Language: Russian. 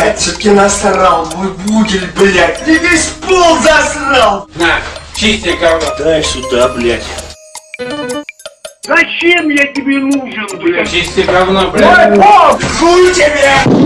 блядь, все-таки насрал, мой бугель, блядь, ты весь пол засрал! На, чисти говно. Дай сюда, блядь. Зачем я тебе нужен, блядь? Чисти говно, блядь. Мой пол, хуй тебе!